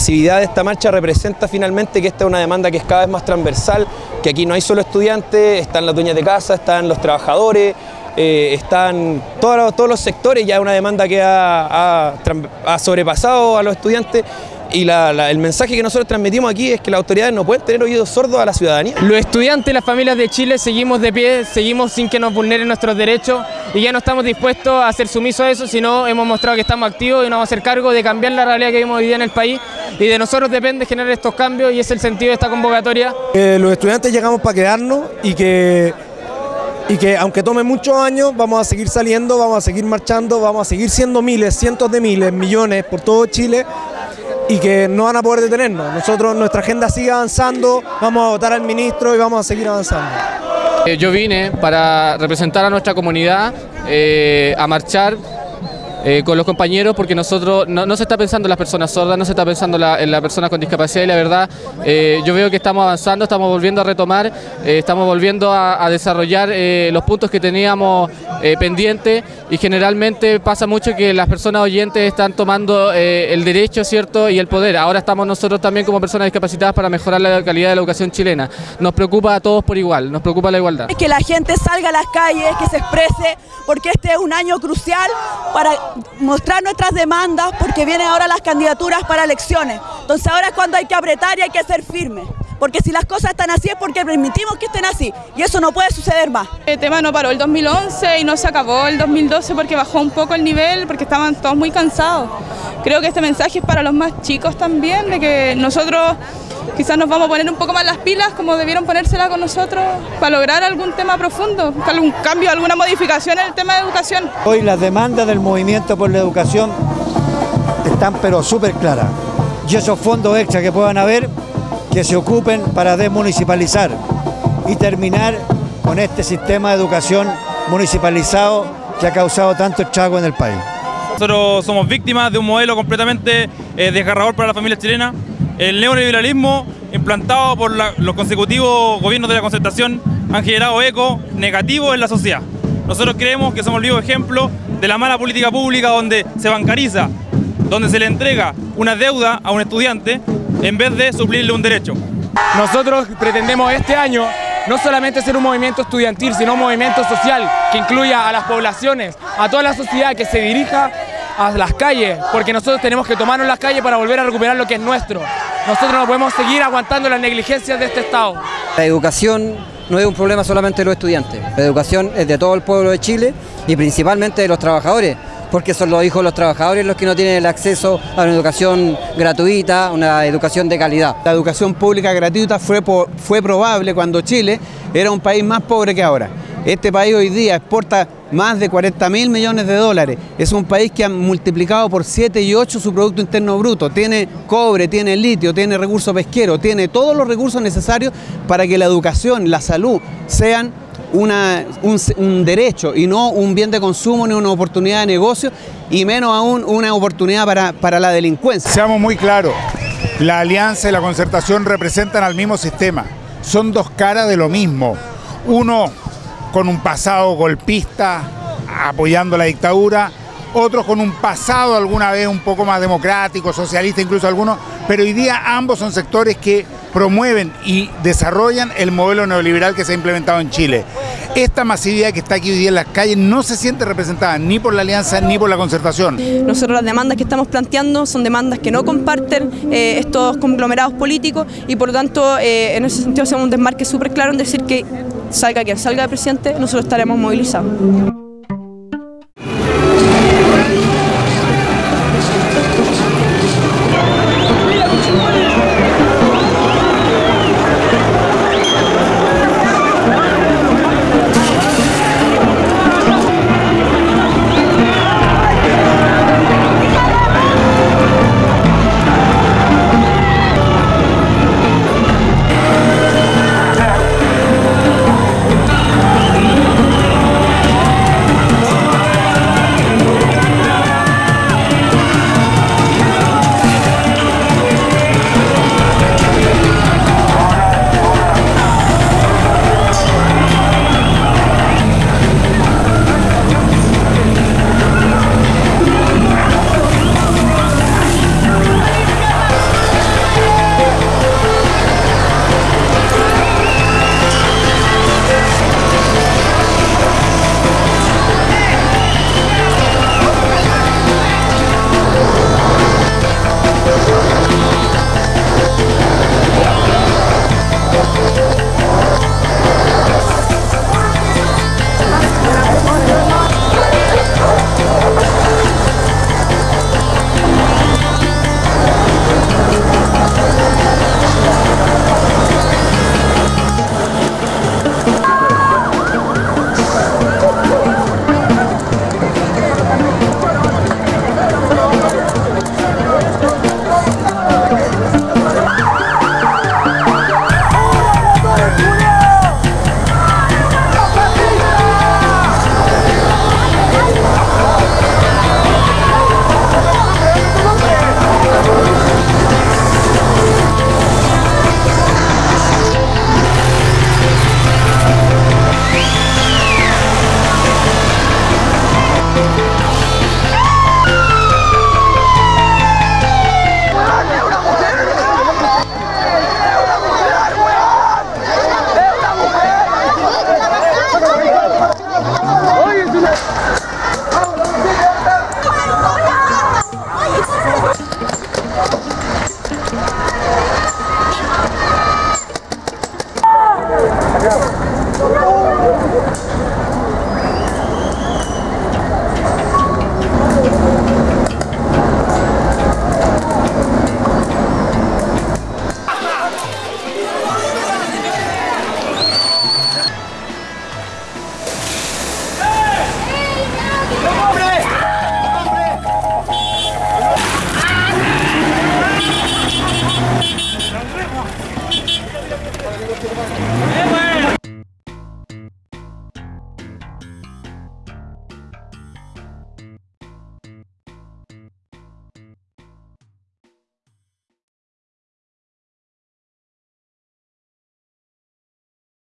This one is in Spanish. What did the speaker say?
masividad de esta marcha representa finalmente que esta es una demanda que es cada vez más transversal, que aquí no hay solo estudiantes, están las dueñas de casa, están los trabajadores, eh, están todos todos los sectores, ya es una demanda que ha, ha sobrepasado a los estudiantes y el mensaje que nosotros transmitimos aquí es que las autoridades no pueden tener oídos sordos a la ciudadanía. Los estudiantes y las familias de Chile seguimos de pie, seguimos sin que nos vulneren nuestros derechos y ya no estamos dispuestos a ser sumisos a eso, sino hemos mostrado que estamos activos y nos vamos a hacer cargo de cambiar la realidad que vivimos hoy día en el país y de nosotros depende generar estos cambios y es el sentido de esta convocatoria. Eh, los estudiantes llegamos para quedarnos y que y que aunque tome muchos años vamos a seguir saliendo, vamos a seguir marchando, vamos a seguir siendo miles, cientos de miles, millones por todo Chile y que no van a poder detenernos. Nosotros, nuestra agenda sigue avanzando, vamos a votar al ministro y vamos a seguir avanzando. Eh, yo vine para representar a nuestra comunidad, eh, a marchar eh, con los compañeros porque nosotros no, se está pensando en las personas sordas, no se está pensando en las personas con discapacidad y la verdad eh, yo veo que estamos avanzando, estamos volviendo a retomar, eh, estamos volviendo a, desarrollar los puntos que teníamos pendientes y generalmente pasa mucho que las personas oyentes están tomando el derecho cierto y el poder. Ahora estamos nosotros también como personas discapacitadas para mejorar la calidad de la educación chilena. Nos preocupa a todos por igual, nos preocupa la igualdad. Que la gente salga a las calles, que se exprese, porque este es un año crucial para mostrar nuestras demandas porque vienen ahora las candidaturas para elecciones. Entonces ahora es cuando hay que apretar y hay que ser firme. Porque si las cosas están así es porque permitimos que estén así y eso no puede suceder más. El tema no paró el 2011 y no se acabó el 2012 porque bajó un poco el nivel, porque estaban todos muy cansados. Creo que este mensaje es para los más chicos también, de que nosotros quizás nos vamos a poner un poco más las pilas como debieron ponérsela con nosotros para lograr algún tema profundo, algún cambio, alguna modificación en el tema de educación. Hoy las demandas del movimiento por la educación están pero súper claras y esos fondos extra que puedan haber que se ocupen para desmunicipalizar y terminar con este sistema de educación municipalizado que ha causado tanto estrago en el país. Nosotros somos víctimas de un modelo completamente eh, desgarrador para la familia chilena, el neoliberalismo implantado por los consecutivos gobiernos de la concertación han generado eco negativo en la sociedad. Nosotros creemos que somos el vivo ejemplo de la mala política pública donde se bancariza, donde se le entrega una deuda a un estudiante en vez de suplirle un derecho. Nosotros pretendemos este año no solamente ser un movimiento estudiantil, sino un movimiento social que incluya a las poblaciones, a toda la sociedad que se dirija a las calles, porque nosotros tenemos que tomarnos las calles para volver a recuperar lo que es nuestro. Nosotros no podemos seguir aguantando las negligencias de este Estado. La educación no es un problema solamente de los estudiantes, la educación es de todo el pueblo de Chile y principalmente de los trabajadores, porque son los hijos de los trabajadores los que no tienen el acceso a una educación gratuita, una educación de calidad. La educación pública gratuita fue, fue probable cuando Chile era un país más pobre que ahora. Este país hoy día exporta más de 40 mil millones de dólares. Es un país que ha multiplicado por 7 y 8 su Producto Interno Bruto. Tiene cobre, tiene litio, tiene recursos pesqueros, tiene todos los recursos necesarios para que la educación, la salud sean una, un, derecho y no un bien de consumo ni una oportunidad de negocio y menos aún una oportunidad para, para la delincuencia. Seamos muy claros, la alianza y la concertación representan al mismo sistema. Son dos caras de lo mismo. Uno con un pasado golpista apoyando la dictadura, otros con un pasado alguna vez un poco más democrático, socialista incluso algunos, pero hoy día ambos son sectores que promueven y desarrollan el modelo neoliberal que se ha implementado en Chile. Esta masividad que está aquí hoy día en las calles no se siente representada ni por la alianza ni por la concertación. Nosotros las demandas que estamos planteando son demandas que no comparten eh, estos conglomerados políticos y por lo tanto eh, en ese sentido hacemos un desmarque súper claro en decir que salga quien salga de presidente, nosotros estaremos movilizados.